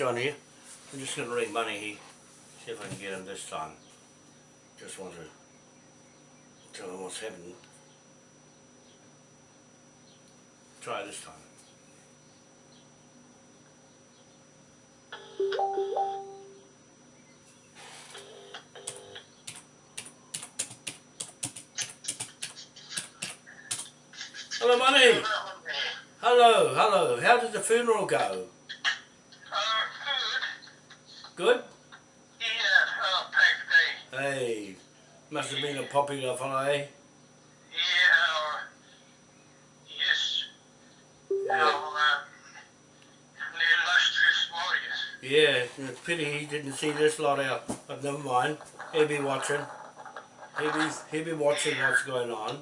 John here. I'm just going to ring Money here, see if I can get him this time. Just want to tell him what's happening. Try this time. Hello, Money. Hello, hello. How did the funeral go? Good? Yeah, oh, thanks, Dave. Hey, must have been a popular fellow, eh? Yeah, uh, yes. Yeah. Um, the illustrious warriors. Yeah, it's a pity he didn't see this lot out, but never mind. He'll be watching. He'll be, he'll be watching what's going on.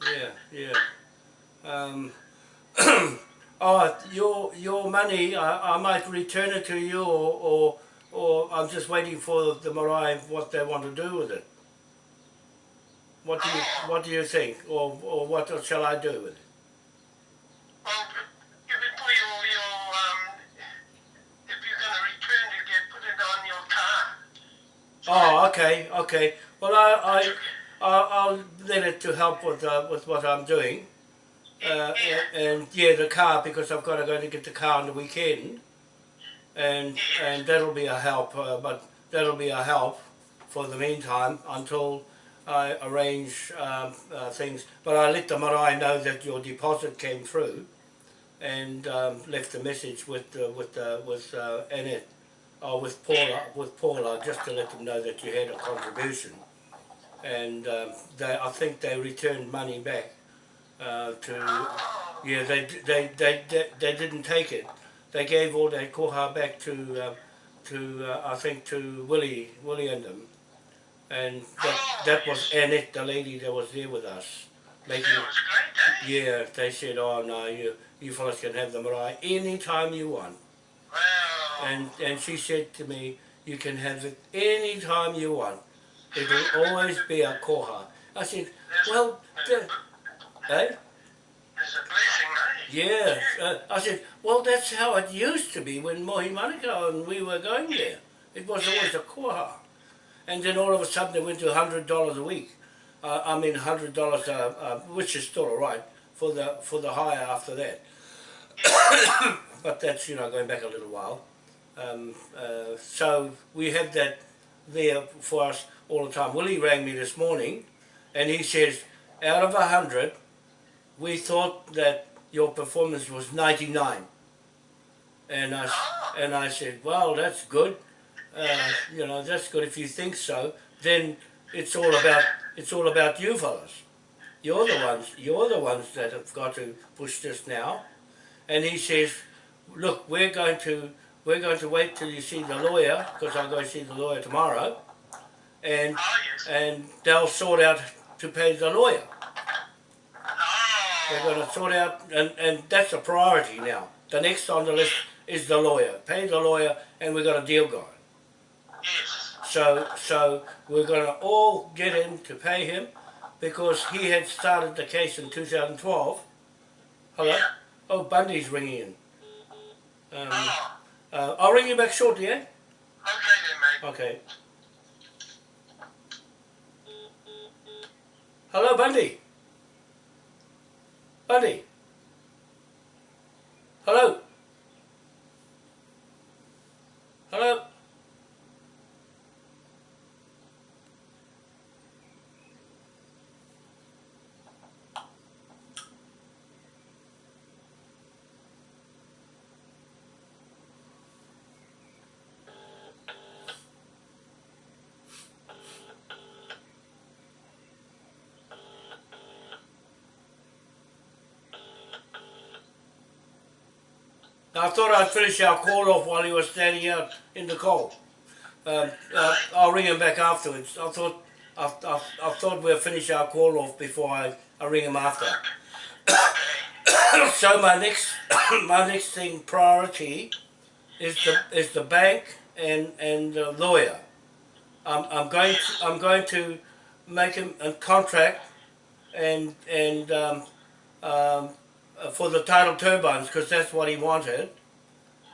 Yeah, yeah. Um, oh, your your money, I, I might return it to you, or, or or I'm just waiting for the marae what they want to do with it. What do you what do you think, or or what shall I do with it? Well, give it for your, your, um, if you're going to return it, get put it on your car. Oh, okay, okay. Well, I, I, I I'll let it to help with uh, with what I'm doing. Uh, and, yeah, the car because I've got to go to get the car on the weekend, and and that'll be a help. Uh, but that'll be a help for the meantime until I arrange um, uh, things. But I let the marae know that your deposit came through, and um, left a message with uh, with uh, with uh, Annette, or with Paula with Paula just to let them know that you had a contribution, and um, they I think they returned money back uh, to yeah they, they they they they didn't take it. They gave all their koha back to uh, to uh, I think to Willie Willie and them, and that that was Annette, the lady that was there with us, making. That was great, eh? Yeah, they said, oh no, you you fellas can have the marae anytime you want. And and she said to me, you can have it anytime you want. It will always be a koha. I said, well, the, eh? it's a blessing, eh? Yeah. Uh, I said, well, that's how it used to be when Mohi Manukau and we were going there. It was always a koha. And then all of a sudden it went to $100 a week. Uh, I mean, $100, uh, uh, which is still all right for the, for the hire after that. but that's, you know, going back a little while. Um, uh, so we have that there for us all the time. Willie rang me this morning and he says, out of a 100, we thought that your performance was 99. And I, s- and I said, well, that's good. Uh, you know, that's good if you think so. Then it's all about it's all about you fellas. You're the ones you're the ones that have got to push this now. And he says, look, we're going to we're going to wait till you see the lawyer because I'm going to see the lawyer tomorrow, and Oh, yes. and they'll sort out to pay the lawyer. They're going to sort out, and, and that's a priority now. The next on the list is the lawyer. Pay the lawyer, and we've got a deal going. yes. So, so we're going to all get in to pay him because he had started the case in 2012. Hello? Oh, Bundy's ringing in. Um, Oh, uh, I'll ring you back shortly, eh? okay then, mate. Okay. Hello, Bundy. Bundy. Hello. Hello. I thought I'd finish our call off while he was standing out in the cold. Um, uh, I'll ring him back afterwards. I thought I, I, I thought we'd finish our call off before I, I ring him after. so my next my next thing priority is the is the bank and and the lawyer. I'm, I'm going to, I'm going to make him a contract and and um, um, for the tidal turbines because that's what he wanted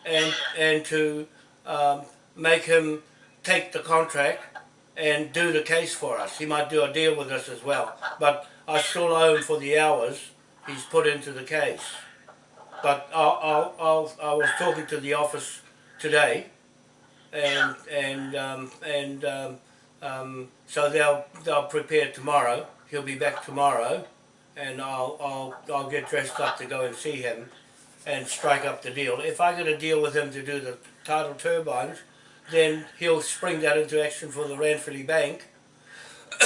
and and to um, make him take the contract and do the case for us. He might do a deal with us as well. But I still owe him for the hours he's put into the case. But I'll, I'll, I was talking to the office today, and and um, and um, um, so they'll they'll prepare tomorrow. He'll be back tomorrow, and I'll I'll I'll get dressed up to go and see him, and strike up the deal. If I get a deal with him to do the tidal turbines, then he'll spring that into action for the Ranfurly Bank.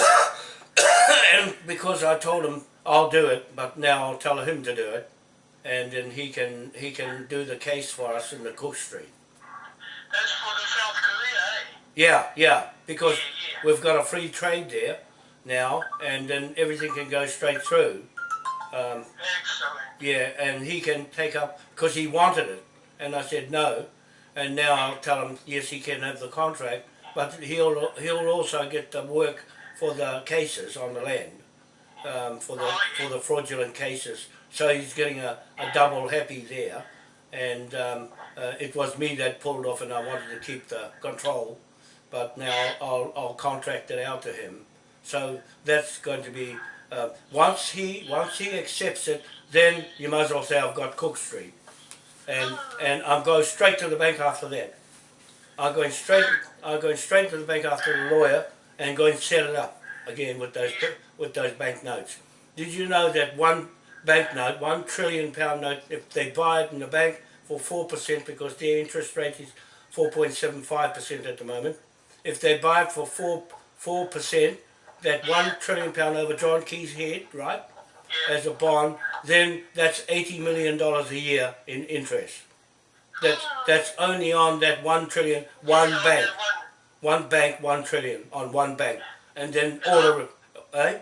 and because I told him I'll do it, but now I'll tell him to do it, and then he can he can do the case for us in the Cook Street. That's for the South Korea, eh? Yeah, yeah, because Yeah, yeah. we've got a free trade there now, and then everything can go straight through. Um, Excellent. yeah, and he can take up because he wanted it, and I said no, and now I'll tell him yes, he can have the contract, but he'll he'll also get the work for the cases on the land, um, for the for the fraudulent cases. So he's getting a, a double happy there, and um, uh, it was me that pulled off, and I wanted to keep the control, but now I'll I'll contract it out to him. So that's going to be uh, once he once he accepts it, then you might as well say I've got Cook Street, and and I'm going straight to the bank after that. I'm going straight I'm going straight to the bank after the lawyer and going to set it up again with those with those bank notes. Did you know that one banknote, one trillion pound note, if they buy it in the bank for four percent because their interest rate is four point seven five percent at the moment, if they buy it for four four percent, that one trillion pound over John Key's head, right, as a bond, then that's eighty million dollars a year in interest. That's that's only on that one trillion, one bank, One, bank, one trillion on one bank, and then all of it, eh?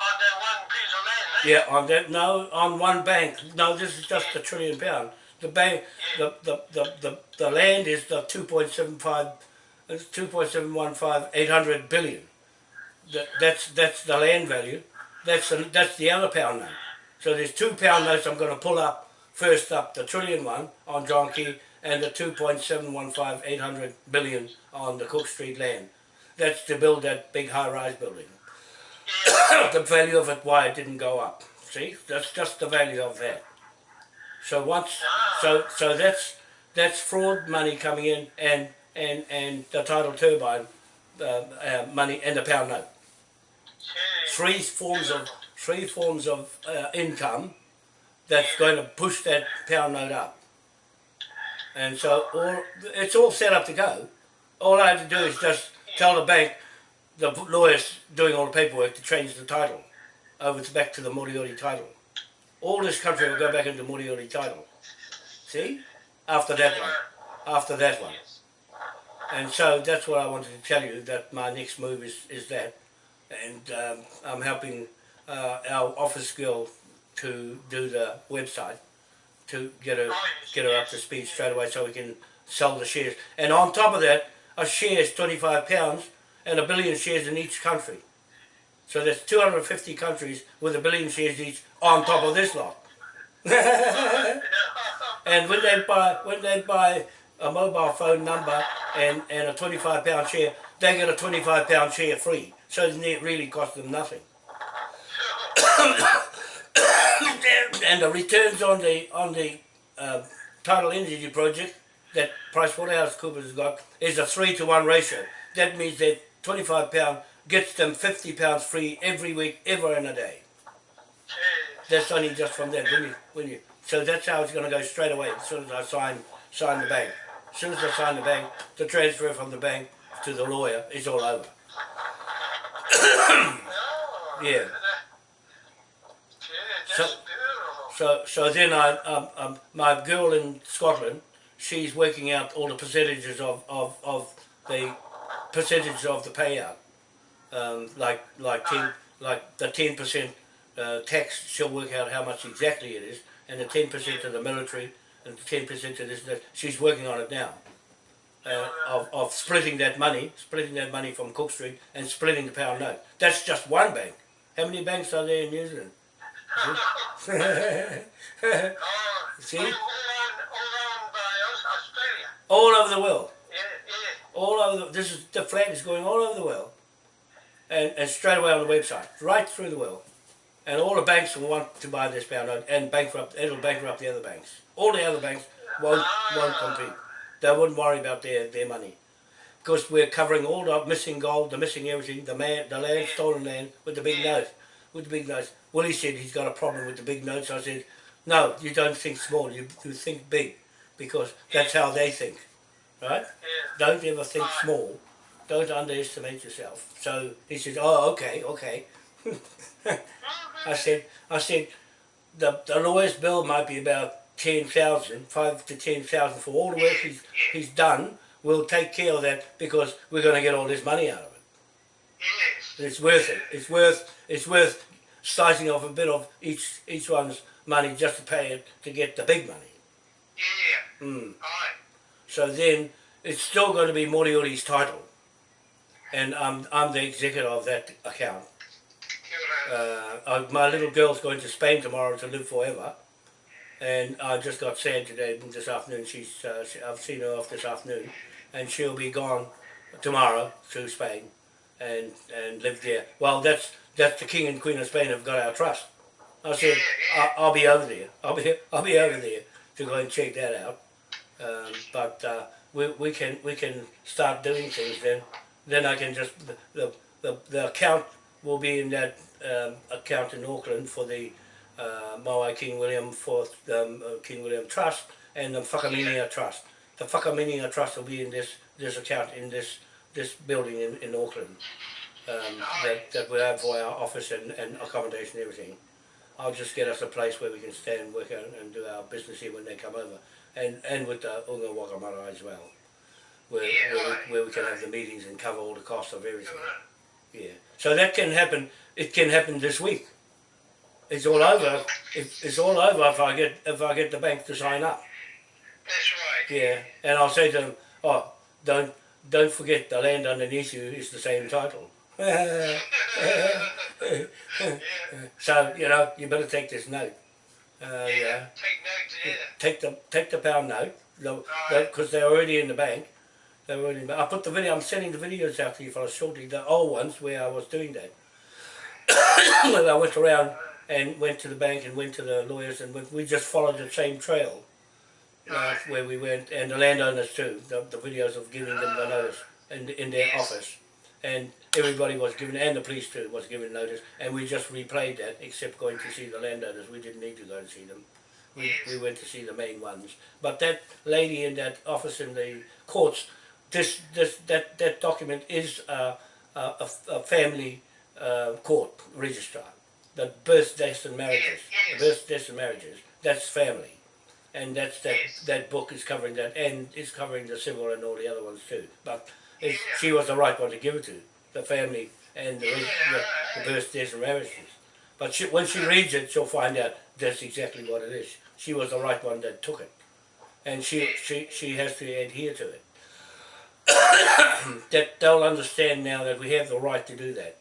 on that one piece of land, eh? Yeah, on that no, on one bank. No, this is just a trillion pound. The bank, the the the the, the land is the two point seven five, two point seven one five eight hundred billion. That that's that's the land value. That's the that's the other pound note. So there's two pound notes I'm going to pull up first up the trillion one on John Key and the two point seven one five eight hundred billion on the Cook Street land. That's to build that big high rise building the value of it why it didn't go up. See, that's just the value of that. So once, so so that's that's fraud money coming in, and and and the tidal turbine uh, uh, money and the pound note. Three forms of three forms of uh, income that's going to push that pound note up. And so all it's all set up to go. All I have to do is just tell the bank, the lawyers doing all the paperwork to change the title over to back to the Moriori title. All this country will go back into Moriori title. See? After that one. After that one. And so that's what I wanted to tell you, that my next move is, is that. And um, I'm helping uh, our office girl to do the website to get her get her up to speed straight away so we can sell the shares. And on top of that, a share is 25 pounds and a billion shares in each country. So there's 250 countries with a billion shares each on top of this lot. and when they buy when they buy a mobile phone number and, and a 25 pound share, they get a 25 pound share free. So it really costs them nothing. and the returns on the on the uh, tidal energy project that PricewaterhouseCoopers has got is a three to one ratio. That means that 25 pound gets them 50 pounds free every week, ever in a day. That's only just from that. When you, when you, so that's how it's going to go straight away as soon as I sign sign the bank. As soon as I sign the bank, the transfer from the bank to the lawyer is all over. Yeah. So- So. So, then I, um, um, my girl in Scotland, she's working out all the percentages of, of, of the percentage of the payout. Um, like, like ten, like the ten percent uh, tax, she'll work out how much exactly it is, and the ten percent to the military, and the ten percent to this, and that. She's working on it now. Uh, of, of splitting that money, splitting that money from Cook Street, and splitting the pound note. That's just one bank. How many banks are there in New Zealand? See? all, all, owned, all by us, all over the world. All over the, this is the flag is going all over the world and, and straight away on the website right through the world and all the banks will want to buy this pound note and bankrupt it'll bankrupt the other banks all the other banks won't won't compete they wouldn't worry about their, their money. Because we're covering all the missing gold the missing everything the man the land stolen land with the big note with the big notes Willie said he's got a problem with the big notes I said no you don't think small you, you think big because that's how they think right? Don't ever think small. Don't underestimate yourself. So he said, oh, okay, okay. Uh-huh. I said, I said, the, the lawyer's bill might be about 10,000, 5 to 10,000 for all the work he's, he's done. We'll take care of that because we're going to get all this money out of it. Yes. It's worth it. It's worth, it's worth slicing off a bit of each, each one's money just to pay it to get the big money. Yeah. Mm. Aye. So then it's still going to be Moriori's title. And I'm, I'm the executor of that account. Uh, I, my little girl's going to Spain tomorrow to live forever. And I just got sad today, this afternoon. She's, uh, she, I've seen her off this afternoon. And she'll be gone tomorrow to Spain and, and live there. Well, that's, that's the King and Queen of Spain have got our trust. I said, I, I'll be over there. I'll be, I'll be over there to go and check that out. Um, but uh, we, we can we can start doing things then. Then I can just the the, the, the account will be in that um, account in Auckland for the uh, Maui King William IV um, uh, King William Trust and the Whakaminia Trust. The Whakaminia Trust will be in this this account in this this building in, in Auckland. Um, that, that we have for our office and, and accommodation and everything. I'll just get us a place where we can stay and work and, and do our business here when they come over and and with the Unga Wakamara as well, where, where, we, where we can have the meetings and cover all the costs of everything. Yeah, so that can happen. It can happen this week. It's all over. It, it's all over if I get if I get the bank to sign up. That's right. Yeah, and I'll say to them, oh, don't don't forget the land underneath you is the same title. so you know you better take this note. Uh, Yeah. yeah. Take notes. Yeah. take the take the pound note because they're already in the bank. They're already. In the, I put the video. I'm sending the videos out to you fellas shortly. The old ones where I was doing that. Where I went around and went to the bank and went to the lawyers and went, we just followed the same trail uh, where we went and the landowners too. The, the videos of giving them the notice in in their Yes. office and everybody was given and the police too was given notice and we just replayed that except going to see the landowners. We didn't need to go and see them. We, Yes. we went to see the main ones. But that lady in that office in the courts, this, this, that, that document is a, a, a, a family uh, court registrar. The birth, deaths and marriages. Yes, The yes. birth, deaths and marriages. That's family. And that's that, Yes. that book is covering that and it's covering the civil and all the other ones too. But it's, Yeah. she was the right one to give it to, the family and the, Yeah. the, the birth, deaths and marriages. But she, when she reads it, she'll find out that's exactly what it is. She was the right one that took it. And she, she, she has to adhere to it. that they'll understand now that we have the right to do that.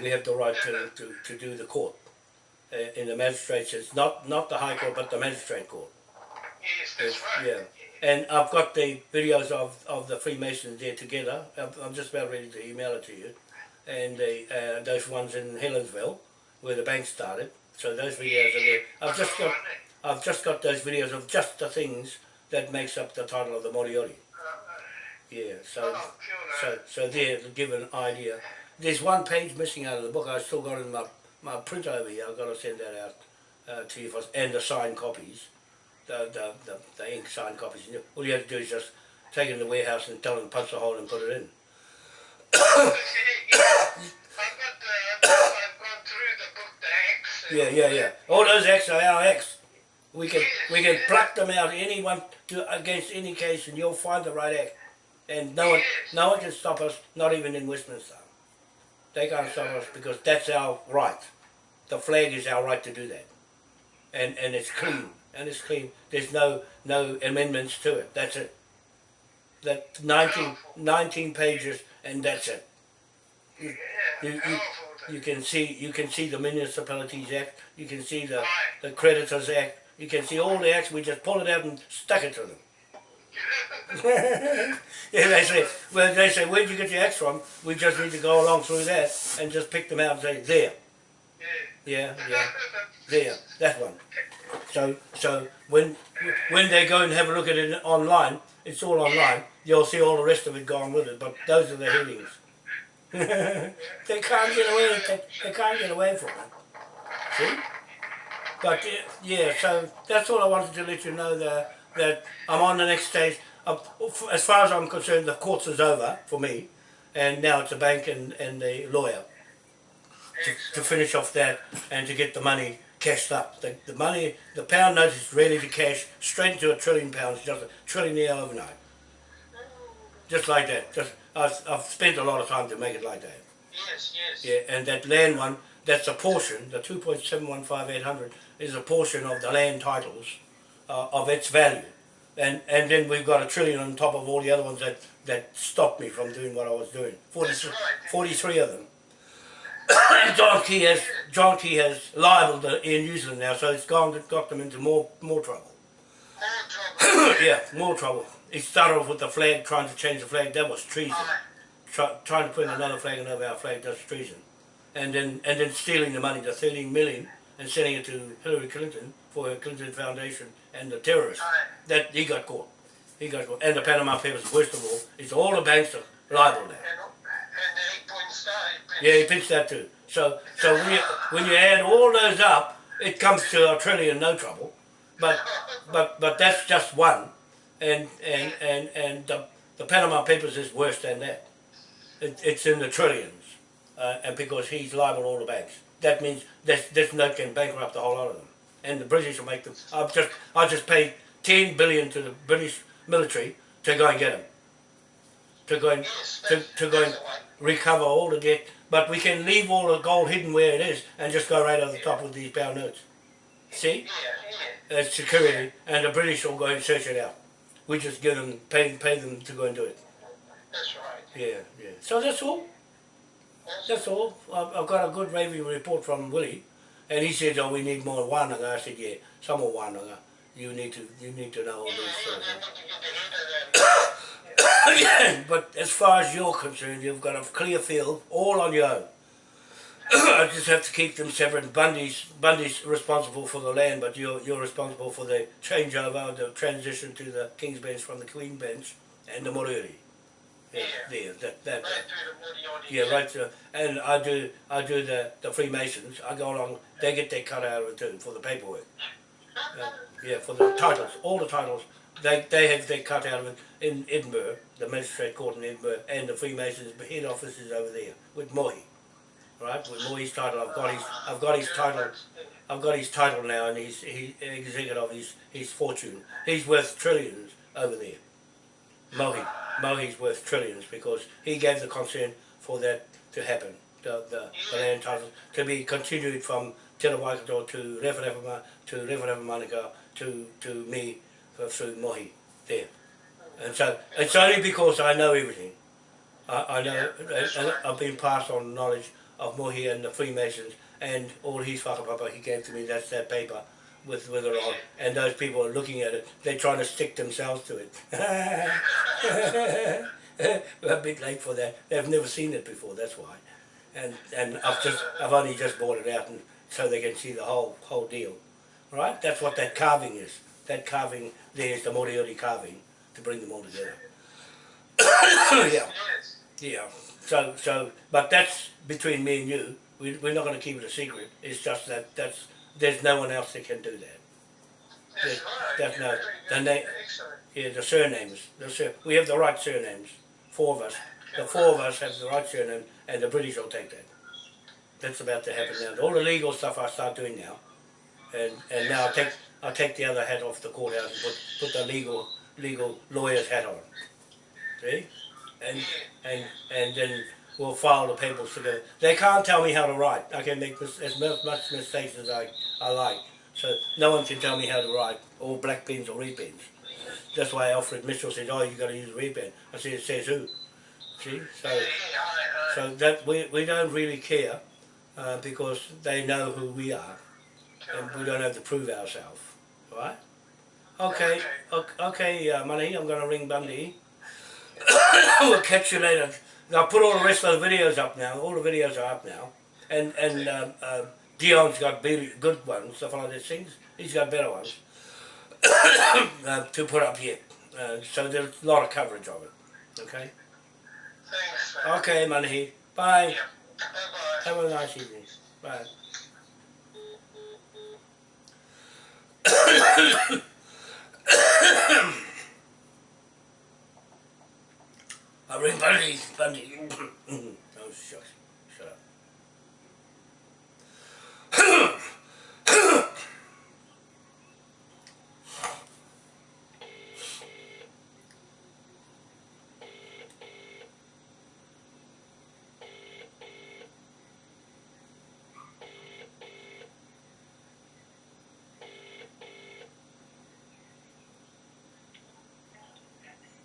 We have the right to, to, to do the court. Uh, in the magistrates, it's not, not the High Court, but the magistrate court. Yes. That's right. Yeah. And I've got the videos of, of the Freemasons there together. I'm, I'm just about ready to email it to you. And the, uh, those ones in Helensville, where the bank started. So those videos are there. I've just got I've just got those videos of just the things that makes up the title of the Moriori. Yeah, so Oh, kia ora. so so there to give an idea. There's one page missing out of the book. I've still got it in my my print over here. I've got to send that out uh, to you first, and the signed copies, the the, the the ink signed copies. All you have to do is just take it in the warehouse and tell them to punch a hole and put it in. I've got the, I've gone through the book, the Acts. and Yeah, yeah, yeah. All those X are our X. We can we can pluck them out anyone to against any case, and you'll find the right act. And no one no one can stop us. Not even in Westminster. They can't stop us because that's our right. The flag is our right to do that, and and it's clean and it's clean. There's no no amendments to it. That's it. That 19, 19 pages, and that's it. Yeah, You, you, you can see you can see the Municipalities Act, you can see the, the Creditors Act, you can see all the acts, we just pulled it out and stuck it to them. yeah, they say, well, they say, where'd you get your axe from? We just need to go along through that and just pick them out and say, there, Yeah. yeah, yeah, there, that one. So, so when when they go and have a look at it online, it's all online. You'll see all the rest of it gone with it. But those are the headings. they can't get away. They, they can't get away from it. See? But yeah, so that's all I wanted to let you know that that I'm on the next stage. Uh, of, as far as I'm concerned, the courts is over for me, and now it's the bank and, and the lawyer to, to finish off that and to get the money cashed up. The, the money, the pound note is ready to cash straight into a trillion pounds, just a trillion trillionaire overnight. Just like that. Just I've, I've spent a lot of time to make it like that. Yes, yes. Yeah, and that land one, that's a portion, the 2.715800 is a portion of the land titles uh, of its value. And and then we've got a trillion on top of all the other ones that, that stopped me from doing what I was doing. 43, right. 43 of them. John Key has John Key has libelled the Air New Zealand now, so it's gone got them into more more trouble. More trouble. yeah, more trouble. He started off with the flag, trying to change the flag. That was treason. Try, trying to put another flag over our flag, that's treason. And then and then stealing the money, the 13 million, and sending it to Hillary Clinton for her Clinton Foundation and the terrorists. That he got caught. He got caught. And the Panama Papers, worst of all, it's all the banks are liable now. And, and the eight point star. Yeah, he pitched that too. So so when you when you add all those up, it comes to a trillion, no trouble. But but but that's just one, and and and and the, the Panama Papers is worse than that. It, it's in the trillions, uh, and because he's liable all the banks, that means this this note can bankrupt the whole lot of them, and the British will make them. I'll just I'll just paid ten billion to the British military to go and get them, to go and Yes, to, to go and that's the one. recover all the debt, but we can leave all the gold hidden where it is and just go right over the top with these pound notes. See? Yeah, yeah. As security, and the British will go and search it out. We just give them, pay, pay them to go and do it. That's right. Yeah, yeah. So that's all. That's all. I've, I've got a good raving report from Willie, and he says, "Oh, we need more wānanga." I said, "Yeah, some more wānanga. You need to, you need to know all those things." they need to get the head of that. yeah, but as far as you're concerned, you've got a clear field all on your own. I just have to keep them separate. Bundy's Bundy's responsible for the land, but you're you're responsible for the changeover, the transition to the King's Bench from the Queen Bench and the Moriori. Yeah, there, that, that, Right through the yeah, right. So, and I do I do the the Freemasons. I go along. They get their cut out of it too for the paperwork. Uh, yeah, for the titles, all the titles. They they have their cut out of it in Edinburgh, the magistrate court in Edinburgh, and the Freemasons head office is over there with Mohi. Right, with Mohi's title, I've got his I've got his title. I've got his title now, and he's he executive of his his fortune. He's worth trillions over there. Mohi, Mohi's worth trillions because he gave the consent for that to happen. The the, the land titles to be continued from Te Rawaikato to Rewharewhama to Rewharewha to to me uh, through Mohi there. And so it's only because I know everything. I, I know, and I've been passed on knowledge of Mohi and the Freemasons and all his whakapapa he gave to me, that's that paper with, with it on. And those people are looking at it, they're trying to stick themselves to it. A bit late for that. They've never seen it before, that's why. And and I've just I've only just brought it out and so they can see the whole whole deal. Right? That's what that carving is. That carving there is the Moriori carving to bring them all together. yeah. Yeah. So so but that's between me and you. We we're not gonna keep it a secret. It's just that that's there's no one else that can do that. That's Yeah, right. yeah, no- the good. na- Excellent. Yeah, the surnames. The sur- we have the right surnames. Four of us. The four of us have the right surname and the British will take that. That's about to happen now. All the legal stuff I start doing now. And and now I'll take I'll take the other hat off the courthouse and put, put the legal legal lawyer's hat on. See? And and and then we'll file the papers together. They can't tell me how to write. I can make as much mistakes as I, I like. So no one can tell me how to write, or black pens or red pens. That's why Alfred Mitchell said, "Oh, you got to use a red pen." I said, "It says who?" See, so Yeah, yeah, aye, aye. so that we we don't really care uh, because they know who we are, and we don't have to prove ourselves, right? Okay, okay, okay uh, Money, I'm going to ring Bundy. we'll catch you later. I'll put all the rest of the videos up now. All the videos are up now. And and um, uh, Dion's got good ones, stuff like these things. He's got better ones uh, to put up here. Uh, so there's a lot of coverage of it. Okay? Thanks, man. Okay, Money. Bye. Yeah. Bye-bye. Have a nice evening. Bye. Bundy. Bundy. oh, shucks. Shut up.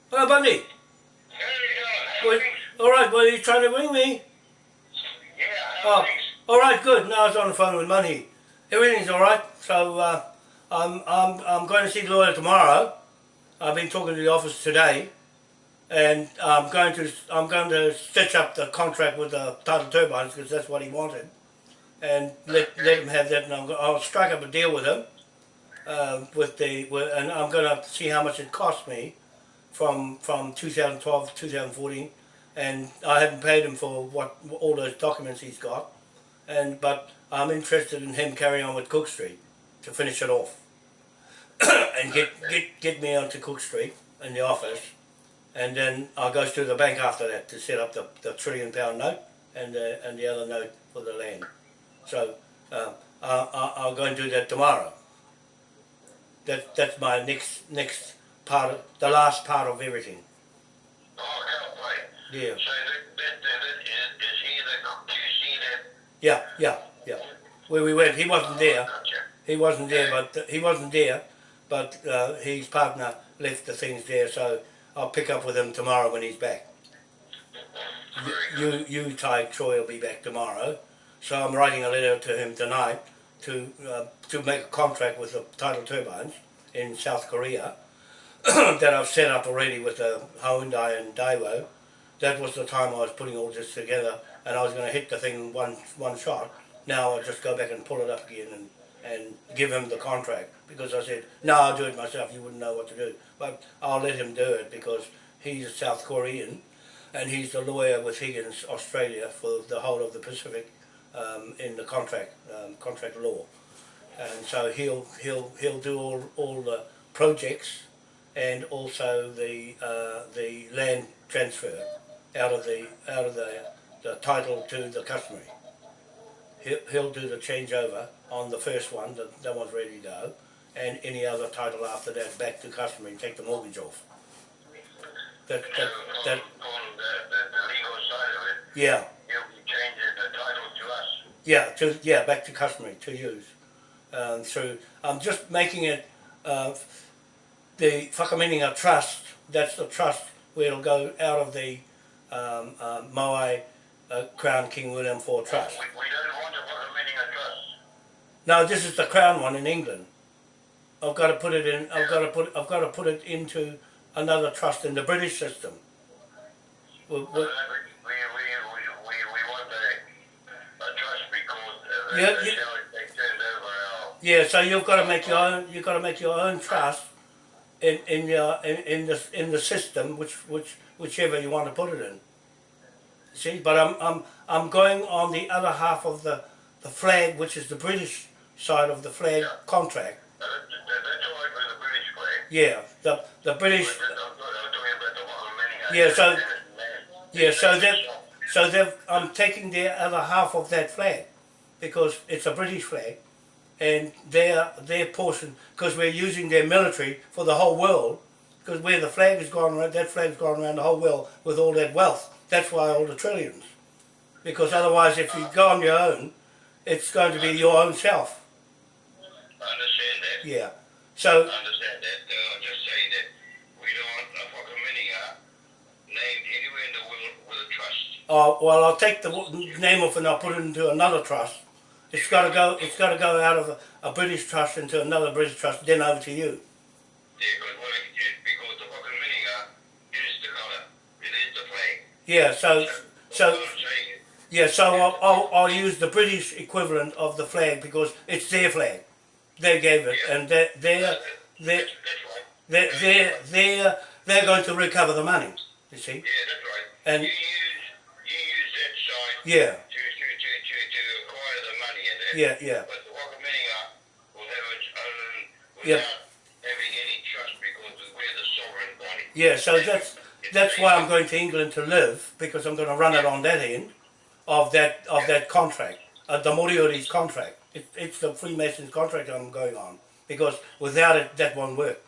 Hello, Bundy. All right. Well, you trying to ring me? Yeah, Oh, all right, good. Now I was on the phone with Money. Everything's all right. So uh, I'm I'm I'm going to see the lawyer tomorrow. I've been talking to the office today, and I'm going to I'm going to stitch up the contract with the tidal turbines because that's what he wanted, and let let him have that. And I'm, I'll strike up a deal with him, uh, with the with, and I'm going to see how much it cost me, from from 2012 to 2014 and I haven't paid him for what all those documents he's got, and but I'm interested in him carrying on with Cook Street to finish it off, and get get get me onto Cook Street in the office, and then I'll go to the bank after that to set up the, the trillion pound note and the and the other note for the land. So uh, I, I, I'll go and do that tomorrow. That that's my next next part of the last part of everything. Oh, I can't wait. Yeah. So that, that, that, that, is, is he the that... Yeah, yeah, yeah. Where we went, he wasn't there. He wasn't there, but he wasn't there. But uh, his partner left the things there, so I'll pick up with him tomorrow when he's back. You, you, Ty Troy will be back tomorrow, so I'm writing a letter to him tonight to uh, to make a contract with the tidal turbines in South Korea that I've set up already with the Hyundai and Daewoo. That was the time I was putting all this together, and I was going to hit the thing one one shot. Now I'll just go back and pull it up again and and give him the contract because I said no, I'll do it myself. You wouldn't know what to do, but I'll let him do it because he's a South Korean and he's the lawyer with Higgins Australia for the whole of the Pacific um, in the contract um, contract law, and so he'll he'll he'll do all all the projects and also the uh, the land transfer out of the out of the the title to the customary. He'll, he'll do the changeover on the first one, that, that one's ready to go, and any other title after that back to customary and take the mortgage off. That, that, on, that, the, the, the legal side of it, yeah, you'll be changing the title to us. Yeah, to yeah, back to customary to use. Um, through I'm just making it uh, the Whakaminenga trust. That's the trust where it'll go out of the um, uh, Moai uh, Crown King William IV Trust. We, we don't want to put a meaning of trust. No, this is the Crown one in England. I've got to put it in. I've got to put. I've got to put it into another trust in the British system. We- we- we, we, we, we, we, we want a, a trust because uh, Yeah, yeah. how it they turned over our... Yeah, so you've got to make your own. You've got to make your own trust in in your in, in the in the system, which which whichever you want to put it in. See, but I'm I'm I'm going on the other half of the the flag, which is the British side of the flag Yeah. contract. Uh, that's all right the British flag. Yeah, the the British. But I'm, I'm talking about the Whakaminenga. Yeah, so- Yeah, so that so they've I'm taking the other half of that flag because it's a British flag, and their their portion because we're using their military for the whole world because where the flag has gone around that flag's gone around the whole world with all that wealth. That's why all the trillions. Because otherwise, if you go on your own, it's going to be your own self. I understand that. Yeah. So I understand that. Uh, I'm just saying that we don't want a Whakaminenga named anywhere in the world with a trust. Uh, well, I'll take the name off and I'll put it into another trust. It's got to go. It's got to go out of a, a British trust into another British trust, then over to you. Yeah, because what it is, because the fucking Mininga is the colour. It is the flag. Yeah, so so yeah, so I'll, I'll, I'll use the British equivalent of the flag because it's their flag. They gave it, and they're they're they're that's, that's right. they're they're, they're, they're going to recover the money. You see? Yeah, that's right. And- you use you use that sign Yeah, to, to, to, yeah, yeah, But the will have its own Yeah. having any trust because we're the sovereign body. yeah. So that's that's why I'm going to England to live because I'm going to run it on that end of that of that contract, uh, the Moriori's contract. It, it's the Freemasons contract I'm going on because without it, that won't work.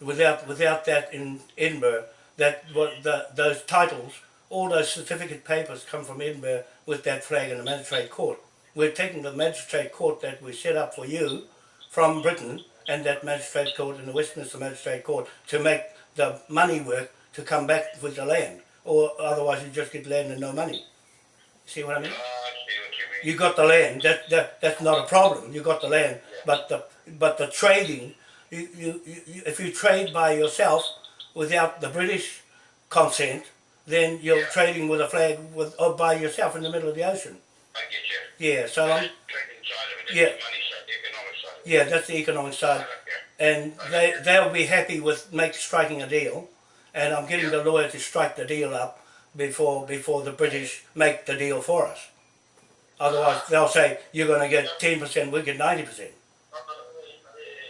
Without without that in Edinburgh, that what the those titles, all those certificate papers come from Edinburgh with that flag in the magistrate court. We're taking the magistrate court that we set up for you from Britain and that magistrate court in the Westminster Magistrate Court to make the money work to come back with the land, or otherwise you just get land and no money. See what I mean? Uh, I see what you mean. You got the land. That, that that's not a problem. You got the land, but the but the trading, you, you, you if you trade by yourself without the British consent, then you're Yeah. trading with a flag with or by yourself in the middle of the ocean. I get you. Yeah. So That's the trading side of it. Yeah. Side, the economic side. yeah, that's the economic side, Yeah. and they they'll be happy with make striking a deal, and I'm getting the lawyer to strike the deal up before before the British make the deal for us. Otherwise, they'll say you're going to get ten percent, we get ninety percent.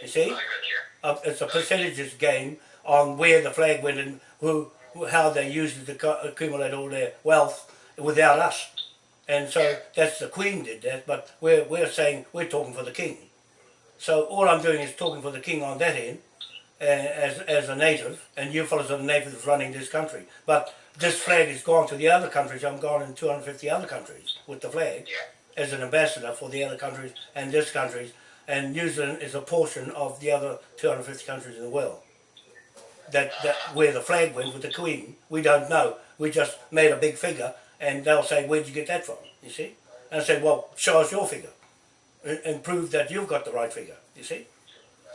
You see? I got you. Uh, it's a percentages game on where the flag went and who, who- how they used it to accumulate all their wealth without us. And so that's the Queen did that, but we're we're saying we're talking for the King. So all I'm doing is talking for the King on that end, uh, as as a native, and you fellows are the natives running this country. But this flag is gone to the other countries. I'm gone in 250 other countries with the flag Yeah. as an ambassador for the other countries and this country. and New Zealand is a portion of the other 250 countries in the world. That, that where the flag went with the Queen, we don't know. We just made a big figure, and they'll say, "Where'd you get that from?" You see, and I say, "Well, show us your figure, and, and prove that you've got the right figure." You see,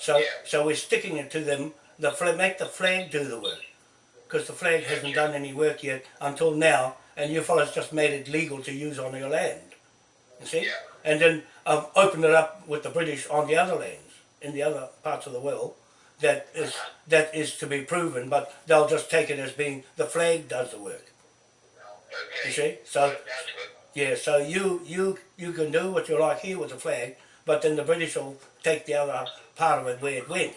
so Yeah. so we're sticking it to them. The flag, make the flag do the work, because the flag hasn't done any work yet until now, and you fellas just made it legal to use on your land. You see? Yeah. And then I've opened it up with the British on the other lands, in the other parts of the world, that is that is to be proven, but they'll just take it as being the flag does the work. Okay. You see? So yeah, so you you you can do what you like here with the flag, but then the British will take the other part of it where it went,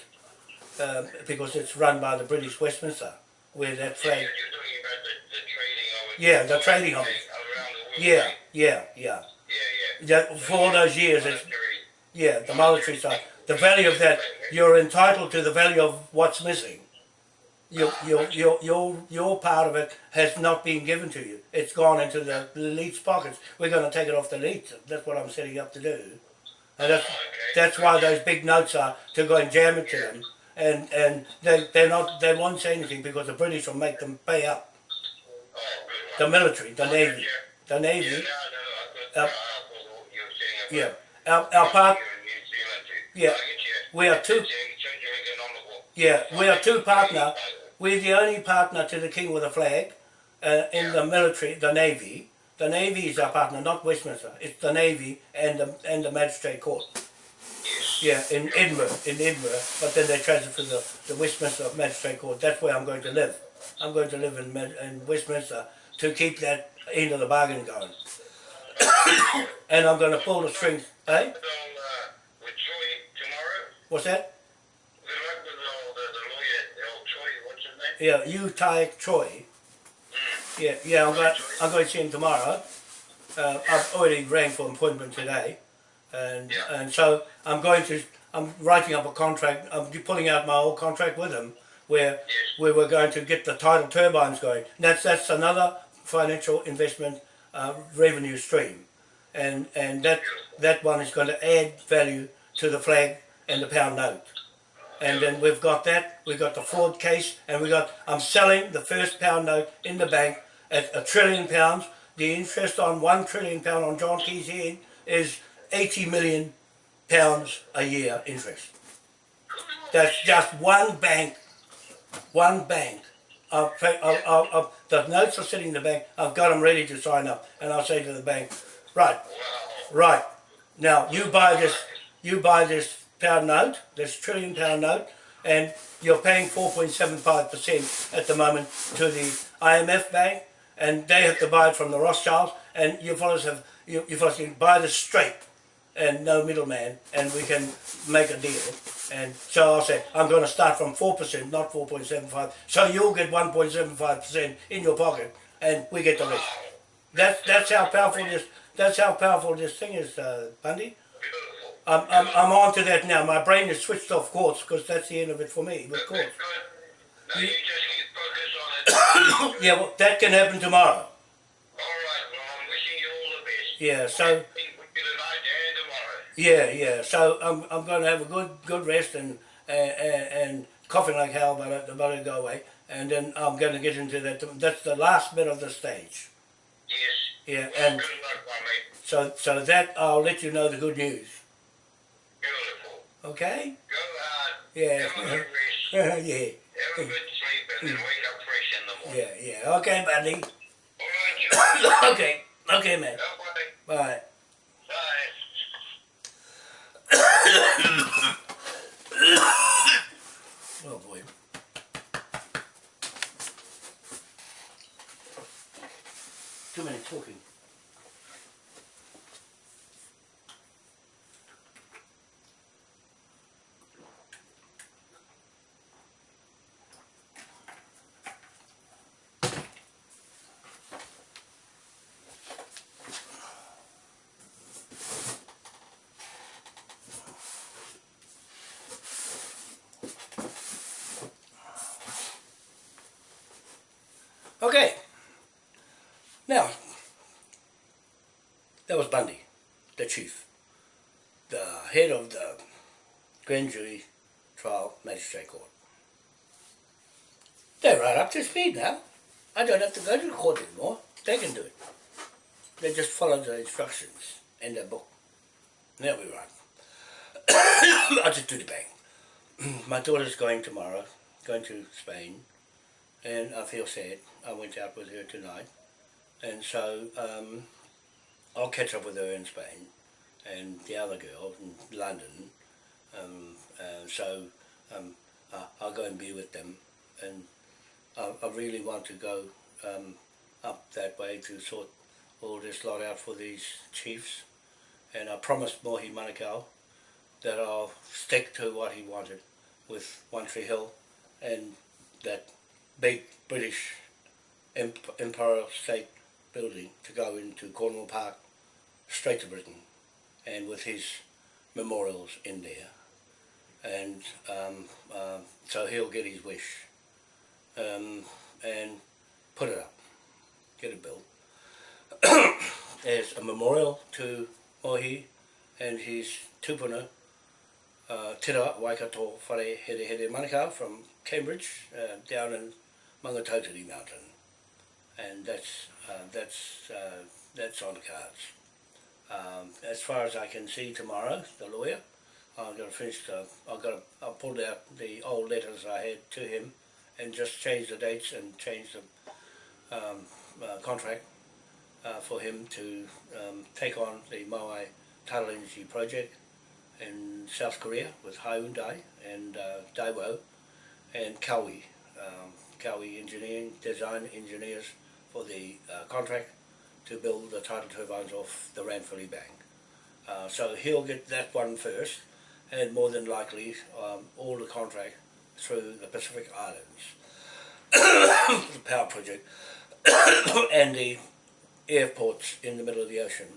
um, because it's run by the British Westminster, where that flag. you're, you're talking about the, the trading of it. Yeah, the trading of it. Around the world. Yeah, yeah, yeah. Yeah, yeah. Yeah, for all those years, it's, Yeah, the monetary side. The value of that, you're entitled to the value of what's missing. Your, your, your, your, your part of it has not been given to you. It's gone into the elite's pockets. We're going to take it off the elite. That's what I'm setting up to do. And that's, that's why those big notes are to go and jam it to them. And, and they, they're not, they won't say anything because the British will make them pay up. The military, the Navy. The Navy, Uh, yeah. Our, our part. Yeah. We are two. Yeah, we are two partner. We're the only partner to the King with a flag uh, in the military, the Navy. The Navy is our partner, not Westminster. It's the Navy and the and the Magistrate Court. Yes. Yeah, in Edinburgh, in Edinburgh. But then they transfer to the, the Westminster Magistrate Court. That's where I'm going to live. I'm going to live in, in Westminster to keep that end of the bargain going. and I'm going to pull the strings. Eh? Uh, with Troy tomorrow. What's that? Good luck with all the, the lawyer, old Troy, what's his name? Yeah, you Tai Troy. Yeah, yeah, I'm going. I'm going to see him tomorrow. Uh, I've already rang for appointment today, and Yeah. and so I'm going to. I'm writing up a contract. I'm pulling out my old contract with him, where Yes. we're going to get the tidal turbines going. That's that's another financial investment uh, revenue stream, and and that that one is going to add value to the flag and the pound note. And then we've got that, we've got the fraud case, and we got, I'm selling the first pound note in the bank at a trillion pounds. The interest on one trillion pound on John Key's head is 80 million pounds a year interest. That's just one bank, one bank. The notes are sitting in the bank. I've got them ready to sign up, and I'll say to the bank, right, right. Now you buy this, you buy this pound note, this trillion pound note, and you're paying 4.75% at the moment to the IMF bank, and they have to buy it from the Rothschilds, and you fellows have, you, you fellows can buy this straight, and no middleman, and we can make a deal. And so I'll say, I'm going to start from 4%, not 4.75, so you'll get 1.75% in your pocket, and we get the rest. That's, that's how powerful this, that's how powerful this thing is, uh, Bundy. I'm, I'm, I'm on to that now. My brain is switched off quartz because that's the end of it for me with Good, quartz. you just keep focus on it. Yeah, well, that can happen tomorrow. All right. Well, I'm wishing you all the best. Yeah, so Think we get tonight and tomorrow. yeah, yeah. So I'm, I'm going to have a good good rest and uh, and, and coughing like hell, but it, but it'll go away. And then I'm going to get into that. That's the last bit of the stage. Yes. Yeah, Well, and luck, so so that I'll let you know the good news. Okay? Go hard. Yeah. Good rest. yeah. Have a good sleep and then wake up fresh in the morning. Yeah. Yeah. Okay, buddy. All right, okay. Okay, man. Bye. Bye. Bye. Oh boy. Too many talking. Okay. Now, that was Bundy, the chief, the head of the grand jury trial magistrate court. They're right up speed now. I don't have to go to the court anymore. They can do it. They just follow the instructions in their book. They'll be right. I'll just do the bang. My daughter's going tomorrow, going to Spain, and I feel sad. I went out with her tonight, and so um, I'll catch up with her in Spain, and the other girl in London. Um, uh, so um, I'll go and be with them, and I, I really want to go um, up that way to sort all this lot out for these chiefs. And I promised Mohi Manukau that I'll stick to what he wanted with One Tree Hill and that big British Imperial State building to go into Cornwall Park, straight to Britain, and with his memorials in there. And um, um so he'll get his wish um, and put it up, get it built. As a memorial to Mohi and his tupuna, uh, Tira Waikato Whare Here Here Manukau from Cambridge uh, down in Mangatauteri Mountain. And that's, uh, that's, uh, that's on the cards. Um, as far as I can see tomorrow, the lawyer, I've got to finish the, I've got to, I pulled out the old letters I had to him and just change the dates and change the um, uh, contract uh, for him to um, take on the Moai Tidal Energy project in South Korea with Hyundai and uh, Daewoo and Kawi, um, Kawi Engineering, Design Engineers for the uh, contract to build the tidal turbines off the Ranfurly Bank. Uh, so he'll get that one first and more than likely um, all the contract through the Pacific Islands, the power project and the airports in the middle of the ocean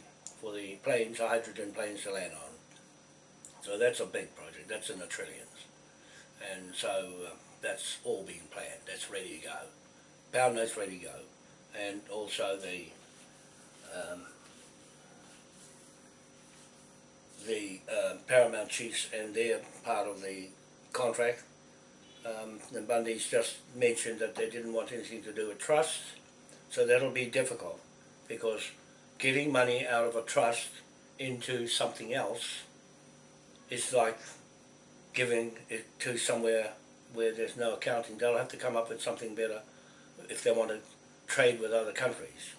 for the planes, the hydrogen planes to land on. So that's a big project, that's in the trillions. And so uh, that's all being planned, that's ready to go. Pound note's ready to go. And also the um, the uh, Paramount Chiefs and their part of the contract. Um, the Bundys just mentioned that they didn't want anything to do with trusts, so that'll be difficult because getting money out of a trust into something else is like giving it to somewhere where there's no accounting. They'll have to come up with something better if they want to trade with other countries.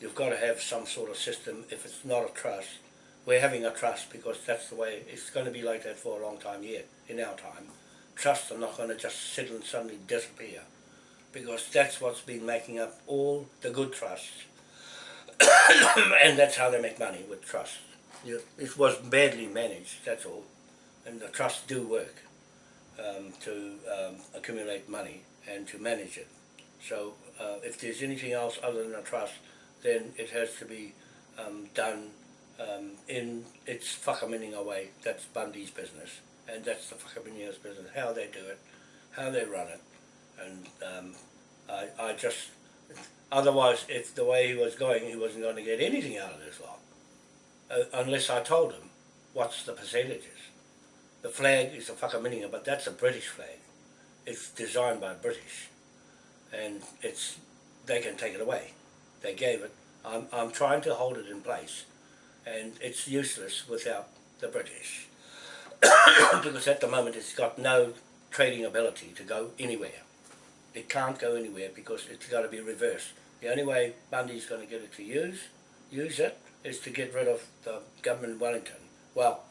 You've got to have some sort of system. If it's not a trust, we're having a trust because that's the way it's going to be like that for a long time yet in our time. Trusts are not going to just sit and suddenly disappear because that's what's been making up all the good trusts and that's how they make money with trusts. It was badly managed, that's all. And the trusts do work um, to um, accumulate money and to manage it. So uh, if there's anything else other than a trust, then it has to be um, done um, in its Whakaminenga way. That's Bundy's business. And that's the Whakaminenga's business, how they do it, how they run it. And um, I, I just, otherwise, if the way he was going, he wasn't going to get anything out of this lot. Uh, unless I told him what's the percentages. The flag is a Whakaminenga, but that's a British flag. It's designed by British. And it's, they can take it away. They gave it. I'm, I'm trying to hold it in place. And it's useless without the British. because at the moment it's got no trading ability to go anywhere. It can't go anywhere because it's got to be reversed. The only way Bundy's going to get it to use, use it, is to get rid of the government in Wellington. Well,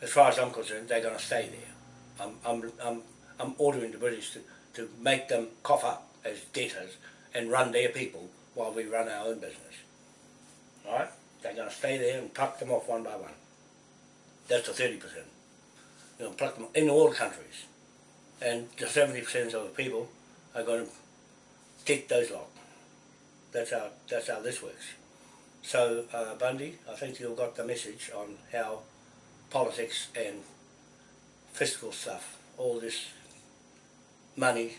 as far as I'm concerned, they're going to stay there. I'm, I'm, I'm, I'm ordering the British to, to make them cough up as debtors and run their people while we run our own business. Alright? They're going to stay there and pluck them off one by one. That's the 30%. You know, pluck them in all countries. And the 70% of the people are going to take those lot. That's how, that's how this works. So, uh, Bundy, I think you've got the message on how politics and fiscal stuff, all this money,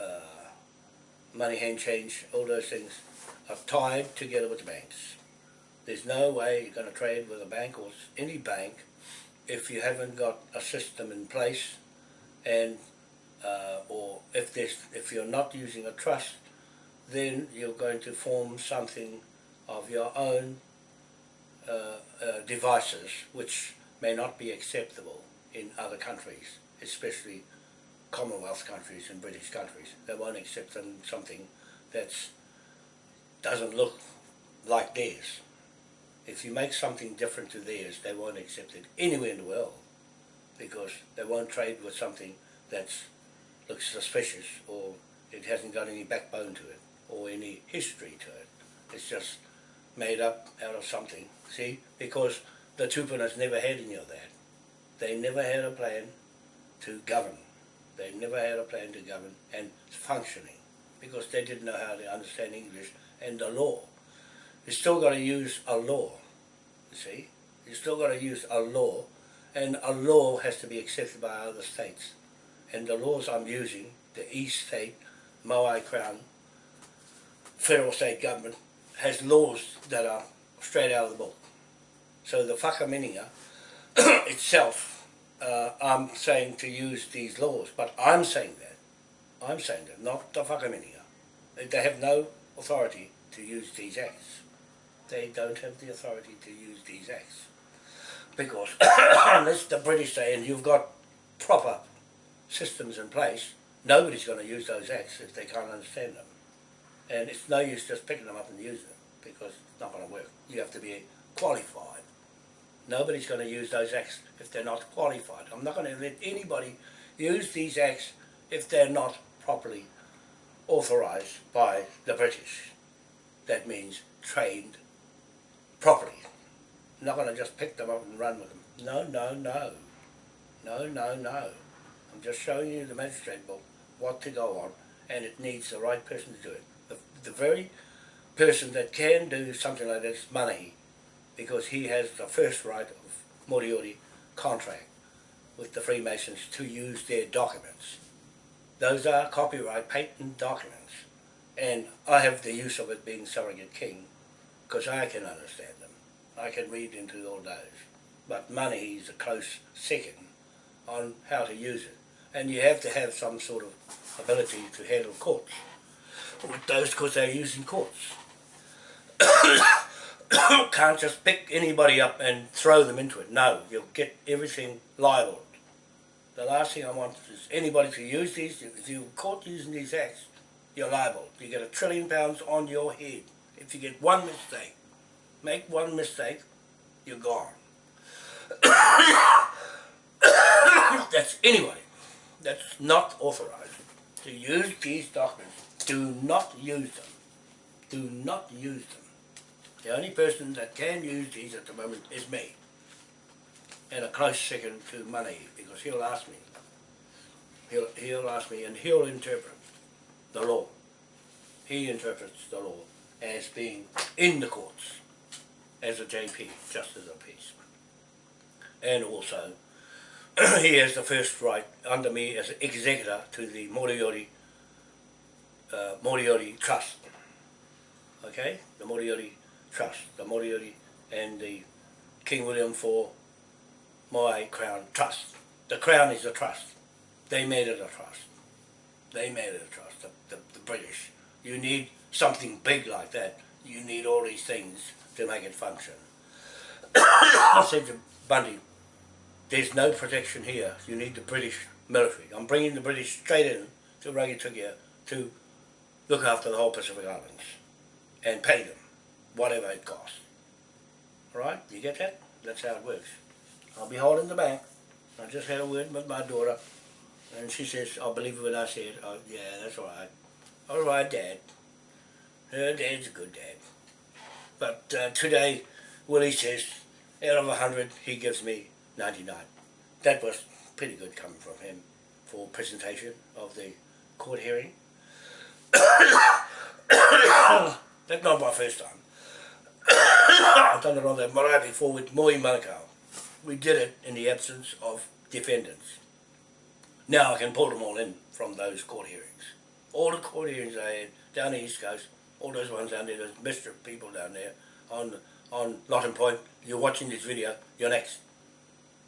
uh, money hand change, all those things are tied together with the banks. There's no way you're going to trade with a bank or any bank if you haven't got a system in place and uh, or if there's if you're not using a trust then you're going to form something of your own uh, uh, devices which may not be acceptable in other countries, especially Commonwealth countries and British countries. They won't accept something that doesn't look like theirs. If you make something different to theirs, they won't accept it anywhere in the world because they won't trade with something that looks suspicious or it hasn't got any backbone to it or any history to it. It's just made up out of something, see? Because the Tupunas never had any of that. They never had a plan to govern. They never had a plan to govern and functioning because they didn't know how to understand English and the law. You still got to use a law, you see? You're still got to use a law and a law has to be accepted by other states. And the laws I'm using, the East State, Maui Crown, federal state government, has laws that are straight out of the book. So the Whakaminenga itself, uh, I'm saying to use these laws, but I'm saying that. I'm saying that, not the Whakaminenga. They have no authority to use these acts. They don't have the authority to use these acts. Because unless the British say, and you've got proper systems in place, nobody's going to use those acts if they can't understand them. And it's no use just picking them up and using them because it's not going to work. You have to be qualified. Nobody's going to use those acts if they're not qualified. I'm not going to let anybody use these acts if they're not properly authorised by the British. That means trained properly. Not going to just pick them up and run with them. No, no, no. No, no, no. I'm just showing you the magistrate book, what to go on, and it needs the right person to do it. The, the very person that can do something like this, money, because he has the first right of Moriori contract with the Freemasons to use their documents. Those are copyright patent documents. And I have the use of it being surrogate king because I can understand them. I can read into all those. But money is a close second on how to use it. And you have to have some sort of ability to handle courts. With those because they're using courts. Can't just pick anybody up and throw them into it. No, you'll get everything libeled. the last thing I want is anybody to use these. If you're caught using these acts, you're liable. You get a trillion pounds on your head. If you get one mistake, make one mistake, you're gone. That's anybody that's not authorized to use these documents. Do not use them. Do not use them. The only person that can use these at the moment is me. And a close second to money because he'll ask me. He'll, he'll ask me and he'll interpret the law. He interprets the law as being in the courts as a JP, Justice of Peace. And also, he has the first right under me as executor to the Moriori, uh, Moriori Trust. Okay, the Moriori Trust, the Moriori and the King William IV Moai Crown Trust. The Crown is a trust. They made it a trust. They made it a trust, the, the, the British. You need something big like that. You need all these things to make it function. I said to Bundy, there's no protection here. You need the British military. I'm bringing the British straight in to Rangitukia to look after the whole Pacific Islands and pay them whatever it costs. Alright, you get that? That's how it works. I'll be holding the bank. I just had a word with my daughter and she says, I'll believe when I said. Oh, yeah, that's alright. Alright, Dad. Her dad's a good dad. But uh, today, Willie says, out of 100, he gives me 99. That was pretty good coming from him for presentation of the court hearing. That's not my first time. I've done it on the marae before with Mohi Manukau. We did it in the absence of defendants. Now I can pull them all in from those court hearings. All the court hearings I had down the East Coast, all those ones down there, those Mr. people down there on on Lottin Point, you're watching this video, you're next.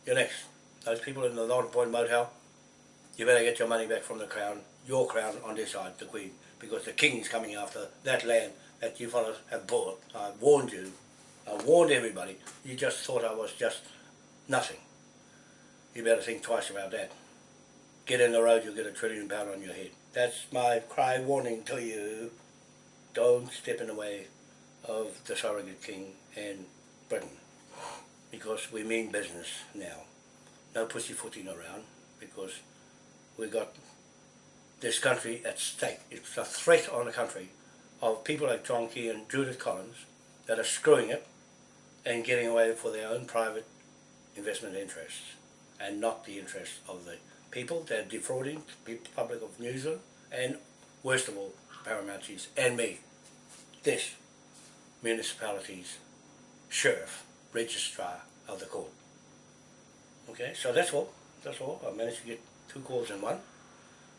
You're next. Those people in the Lottin Point motel, you better get your money back from the crown, your crown on this side, the Queen, because the King's coming after that land that you fellows have bought. I warned you. I warned everybody. You just thought I was just nothing. You better think twice about that. Get in the road, you'll get a trillion pound on your head. That's my cry warning to you. Don't step in the way of the surrogate king and Britain. Because we mean business now. No pussyfooting around because we got this country at stake. It's a threat on the country of people like John Key and Judith Collins that are screwing it and getting away for their own private investment interests and not the interests of the people. They're defrauding the public of New Zealand and worst of all, Paramount and me. This municipality's sheriff, registrar of the court. Okay, so that's all. That's all. I managed to get two calls in one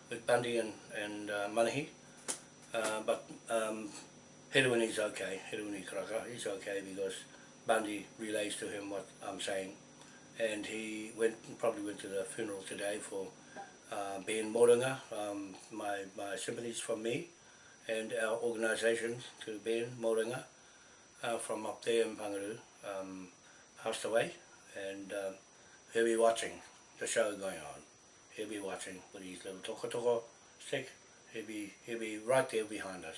with Bundy and, and uh, Manahi. Uh, but um, Hedwini's okay, Hedwini Karaka, he's okay because Bundy relays to him what I'm saying. And he went probably went to the funeral today for uh, Ben Moringa. Um, my, my sympathies from me and our organisations, to Ben Moringa uh, from up there in Pangaroo, um, passed away and uh, he'll be watching the show going on. He'll be watching with his little tokotoko stick. He'll be, he'll be right there behind us.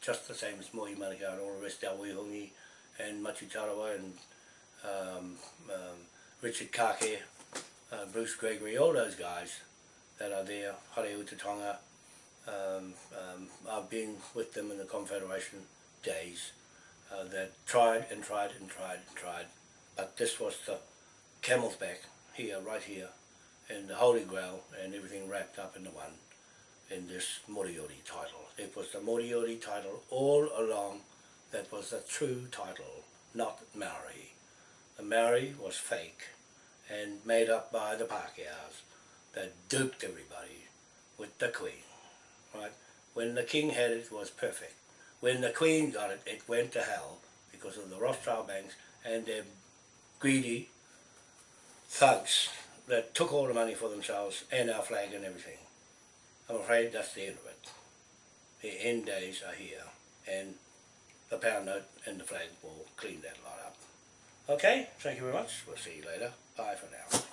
Just the same as Mohi Manukau and all the rest, our Wihungi and Machu Tarawa and um, um, Richard Kake, uh, Bruce Gregory, all those guys that are there, Hare Utatonga. Um, um, I've been with them in the Confederation days uh, that tried and tried and tried and tried. But this was the camel's back here, right here, and the Holy Grail and everything wrapped up into one in this Moriori title. It was the Moriori title all along that was the true title, not Maori. The Maori was fake and made up by the Pākehās that duped everybody with the Queen. Right? When the King had it, it was perfect. When the Queen got it, it went to hell because of the Rothschild banks and their greedy thugs that took all the money for themselves and our flag and everything. I'm afraid that's the end of it. The end days are here and the pound note and the flag will clean that lot up. Okay, thank you very much. We'll see you later. Bye for now.